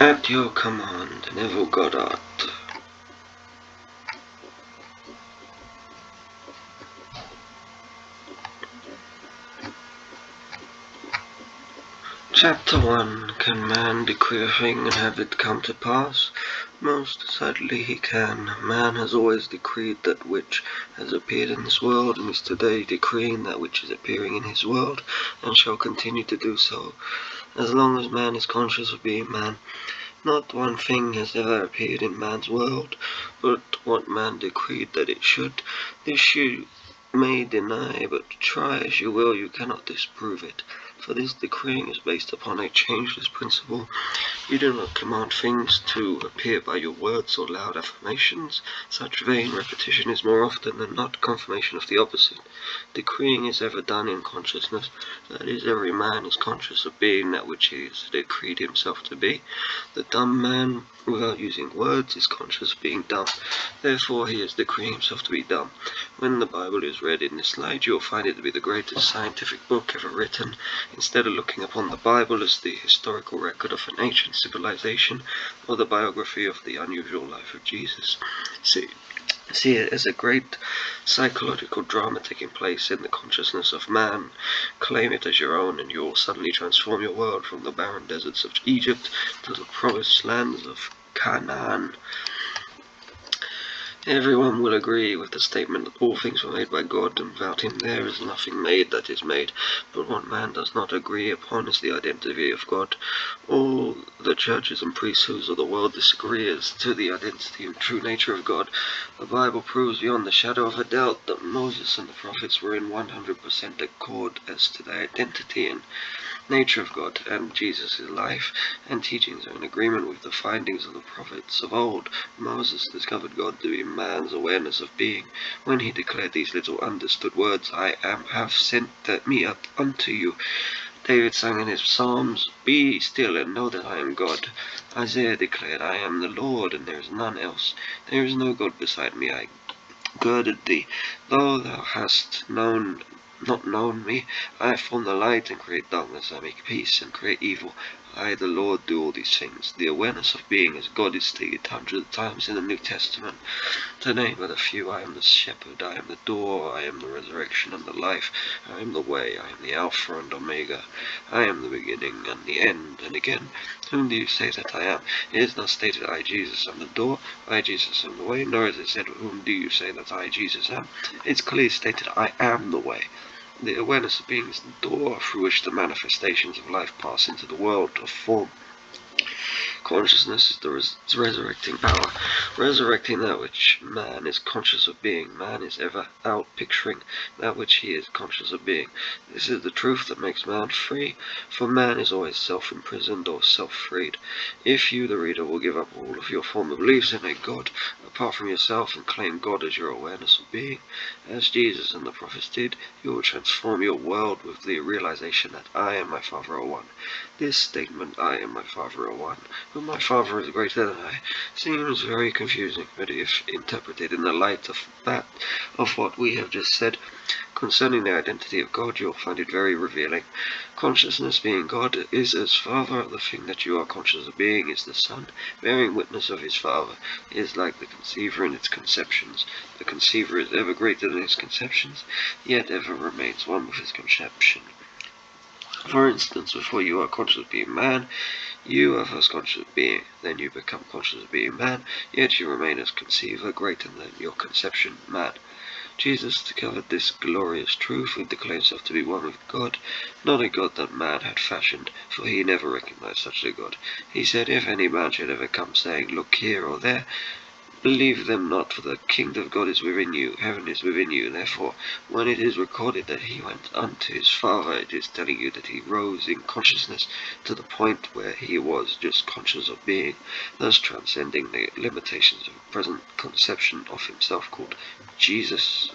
At your command, Neville Goddard. Chapter 1 Can man decree a thing and have it come to pass? Most certainly he can. Man has always decreed that which has appeared in this world, and is today decreeing that which is appearing in his world, and shall continue to do so, as long as man is conscious of being man. Not one thing has ever appeared in man's world, but what man decreed that it should. This may deny, but try as you will, you cannot disprove it for this decreeing is based upon a changeless principle. You do not command things to appear by your words or loud affirmations. Such vain repetition is more often than not confirmation of the opposite. Decreeing is ever done in consciousness, that is, every man is conscious of being that which he has decreed himself to be. The dumb man, without using words, is conscious of being dumb. Therefore, he is decreeing himself to be dumb. When the Bible is read in this slide, you will find it to be the greatest scientific book ever written. Instead of looking upon the Bible as the historical record of an ancient civilization or the biography of the unusual life of Jesus, see, see it as a great psychological drama taking place in the consciousness of man. Claim it as your own and you will suddenly transform your world from the barren deserts of Egypt to the promised lands of Canaan. Everyone will agree with the statement that all things were made by God, and without him there is nothing made that is made. But what man does not agree upon is the identity of God. All the churches and priesthoods of the world disagree as to the identity and true nature of God. The Bible proves beyond the shadow of a doubt that Moses and the prophets were in 100% accord as to their identity and nature of God and Jesus' life and teachings are in agreement with the findings of the prophets of old. Moses discovered God to be man's awareness of being when he declared these little understood words, I am have sent me up unto you. David sang in his Psalms, Be still and know that I am God. Isaiah declared, I am the Lord, and there is none else. There is no God beside me. I girded thee, though thou hast known not known me. I form the light and create darkness. I make peace and create evil. I, the Lord, do all these things. The awareness of being as God is stated hundreds of times in the New Testament. To name but a few, I am the shepherd, I am the door, I am the resurrection and the life, I am the way, I am the Alpha and Omega, I am the beginning and the end. And again, whom do you say that I am? It is not stated, I, Jesus, am the door, I, Jesus, am the way, nor is it said, whom do you say that I, Jesus, am? It's clearly stated, I am the way. The awareness of being is the door through which the manifestations of life pass into the world of form. Consciousness is the res resurrecting power, resurrecting that which man is conscious of being. Man is ever out picturing that which he is conscious of being. This is the truth that makes man free, for man is always self-imprisoned or self-freed. If you, the reader, will give up all of your former beliefs in a God apart from yourself and claim God as your awareness of being, as Jesus and the prophets did, you will transform your world with the realization that I and my Father are one. This statement, I and my Father are one, but my Father is greater than I, seems very confusing, but if interpreted in the light of that, of what we have just said, concerning the identity of God, you'll find it very revealing. Consciousness being God is as Father, the thing that you are conscious of being is the Son, bearing witness of his Father, is like the conceiver in its conceptions. The conceiver is ever greater than his conceptions, yet ever remains one with his conception. For instance, before you are conscious of being man, you are first conscious of being, then you become conscious of being man, yet you remain as conceiver greater than your conception, man. Jesus discovered this glorious truth and declared himself to be one with God, not a God that man had fashioned, for he never recognized such a God. He said, If any man should ever come saying, Look here or there, Believe them not, for the kingdom of God is within you, heaven is within you. Therefore, when it is recorded that he went unto his Father, it is telling you that he rose in consciousness to the point where he was just conscious of being, thus transcending the limitations of present conception of himself called Jesus.